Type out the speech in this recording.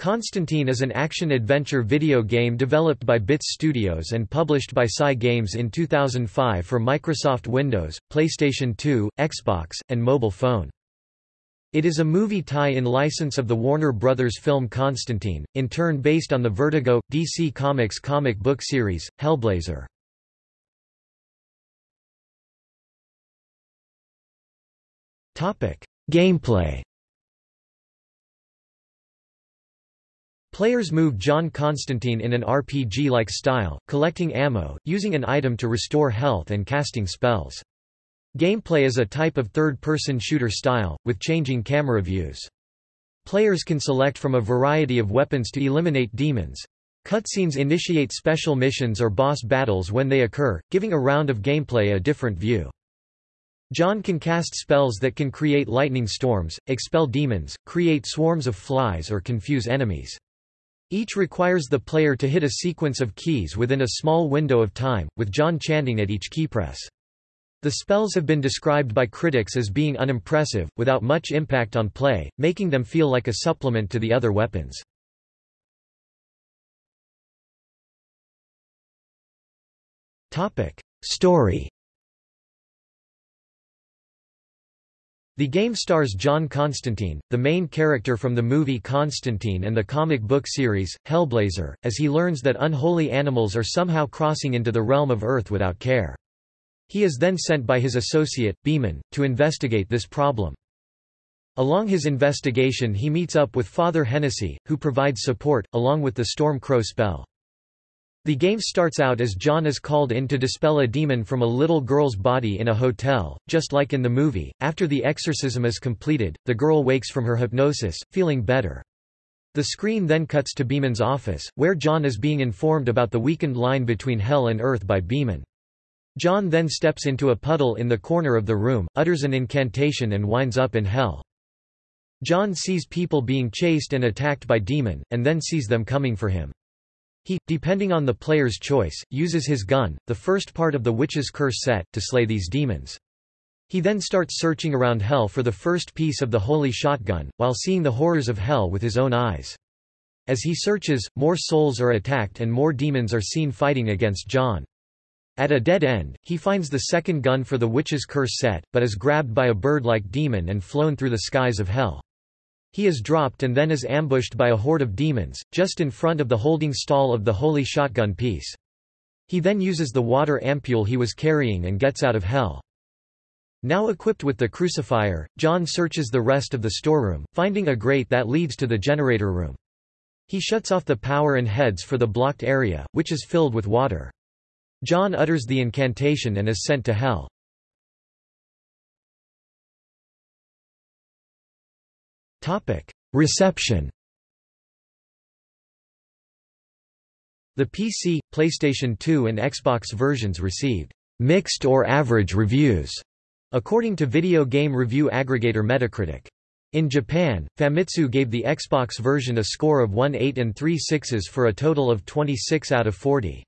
Constantine is an action-adventure video game developed by Bits Studios and published by SCi Games in 2005 for Microsoft Windows, PlayStation 2, Xbox, and mobile phone. It is a movie tie-in license of the Warner Brothers film Constantine, in turn based on the Vertigo, DC Comics comic book series, Hellblazer. Gameplay Players move John Constantine in an RPG-like style, collecting ammo, using an item to restore health and casting spells. Gameplay is a type of third-person shooter style, with changing camera views. Players can select from a variety of weapons to eliminate demons. Cutscenes initiate special missions or boss battles when they occur, giving a round of gameplay a different view. John can cast spells that can create lightning storms, expel demons, create swarms of flies or confuse enemies. Each requires the player to hit a sequence of keys within a small window of time, with John chanting at each keypress. The spells have been described by critics as being unimpressive, without much impact on play, making them feel like a supplement to the other weapons. Story The game stars John Constantine, the main character from the movie Constantine and the comic book series, Hellblazer, as he learns that unholy animals are somehow crossing into the realm of Earth without care. He is then sent by his associate, Beeman, to investigate this problem. Along his investigation he meets up with Father Hennessy, who provides support, along with the Storm Crow spell. The game starts out as John is called in to dispel a demon from a little girl's body in a hotel, just like in the movie. After the exorcism is completed, the girl wakes from her hypnosis, feeling better. The screen then cuts to Beeman's office, where John is being informed about the weakened line between hell and earth by Beeman. John then steps into a puddle in the corner of the room, utters an incantation and winds up in hell. John sees people being chased and attacked by demon, and then sees them coming for him. He, depending on the player's choice, uses his gun, the first part of the Witch's Curse set, to slay these demons. He then starts searching around Hell for the first piece of the Holy Shotgun, while seeing the horrors of Hell with his own eyes. As he searches, more souls are attacked and more demons are seen fighting against John. At a dead end, he finds the second gun for the Witch's Curse set, but is grabbed by a bird-like demon and flown through the skies of Hell. He is dropped and then is ambushed by a horde of demons, just in front of the holding stall of the holy shotgun piece. He then uses the water ampule he was carrying and gets out of hell. Now equipped with the crucifier, John searches the rest of the storeroom, finding a grate that leads to the generator room. He shuts off the power and heads for the blocked area, which is filled with water. John utters the incantation and is sent to hell. Reception The PC, PlayStation 2 and Xbox versions received mixed or average reviews, according to video game review aggregator Metacritic. In Japan, Famitsu gave the Xbox version a score of 1 8 and 3 6s for a total of 26 out of 40.